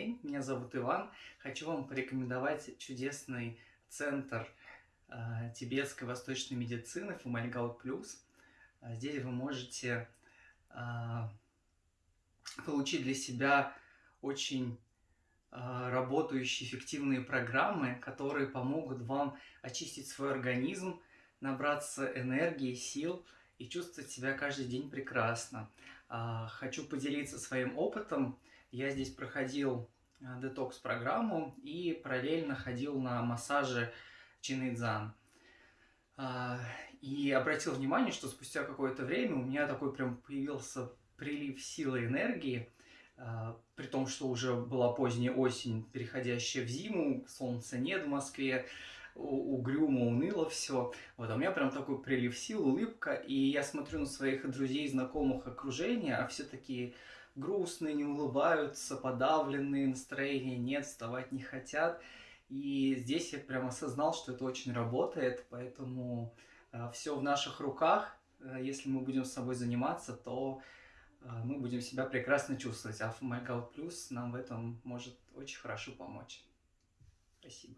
День, меня зовут Иван. Хочу вам порекомендовать чудесный центр э, тибетской восточной медицины Фумальгаут Плюс. А здесь вы можете э, получить для себя очень э, работающие эффективные программы, которые помогут вам очистить свой организм, набраться энергии, сил и чувствовать себя каждый день прекрасно. Хочу поделиться своим опытом. Я здесь проходил детокс-программу и параллельно ходил на массажи Чинэйдзан. И обратил внимание, что спустя какое-то время у меня такой прям появился прилив силы энергии, при том, что уже была поздняя осень, переходящая в зиму, солнца нет в Москве, угрюмо, уныло все. Вот, а у меня прям такой прилив сил, улыбка, и я смотрю на своих друзей, знакомых, окружения, а все такие грустные, не улыбаются, подавленные, настроения нет, вставать не хотят. И здесь я прям осознал, что это очень работает, поэтому э, все в наших руках. Э, если мы будем с собой заниматься, то э, мы будем себя прекрасно чувствовать. А Майкал Плюс нам в этом может очень хорошо помочь. Спасибо.